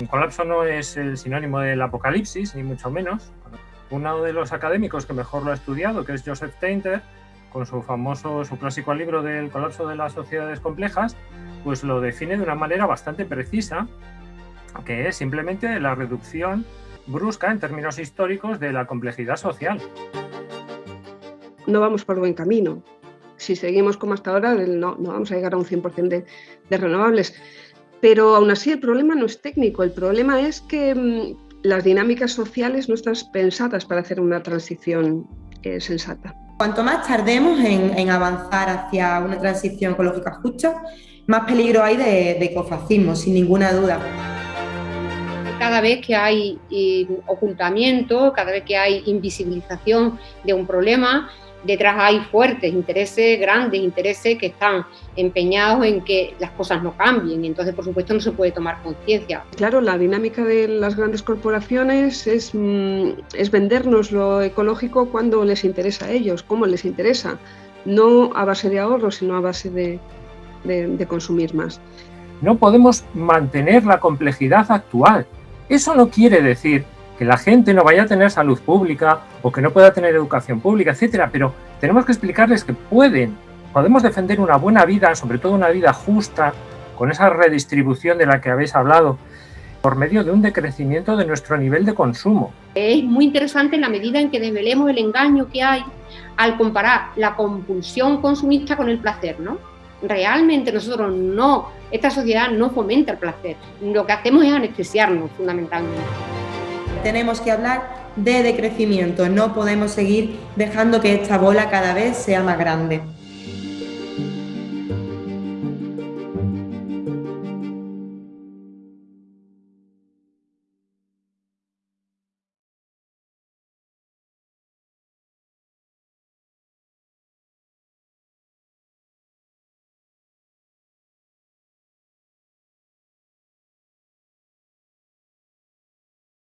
Un colapso no es el sinónimo del apocalipsis, ni mucho menos. Uno de los académicos que mejor lo ha estudiado, que es Joseph Tainter, con su famoso, su clásico libro del colapso de las sociedades complejas, pues lo define de una manera bastante precisa, que es simplemente la reducción brusca en términos históricos de la complejidad social. No vamos por buen camino. Si seguimos como hasta ahora, no, vamos a llegar a un 100% de, de renovables. Pero aún así el problema no es técnico, el problema es que mm, las dinámicas sociales no están pensadas para hacer una transición eh, sensata. Cuanto más tardemos en, avanzar hacia una transición ecológica justa, más peligro hay de, de ecofascismo, sin ninguna duda. Cada vez que hay eh, ocultamiento, cada vez que hay invisibilización de un problema, detrás hay fuertes intereses, grandes intereses que están empeñados en que las cosas no cambien. Entonces, por supuesto, no se puede tomar conciencia. Claro, la dinámica de las grandes corporaciones es, mm, es vendernos lo ecológico cuando les interesa a ellos, cómo les interesa. No a base de ahorro, sino a base de, de consumir más. No podemos mantener la complejidad actual. Eso no quiere decir que la gente no vaya a tener salud pública o que no pueda tener educación pública, etcétera, pero tenemos que explicarles que pueden, podemos defender una buena vida, sobre todo una vida justa, con esa redistribución de la que habéis hablado, por medio de un decrecimiento de nuestro nivel de consumo. Es muy interesante en la medida en que desvelemos el engaño que hay al comparar la compulsión consumista con el placer, ¿no? Realmente nosotros no, esta sociedad no fomenta el placer, lo que hacemos es anestesiarnos fundamentalmente. Tenemos que hablar de decrecimiento, no podemos seguir dejando que esta bola cada vez sea más grande.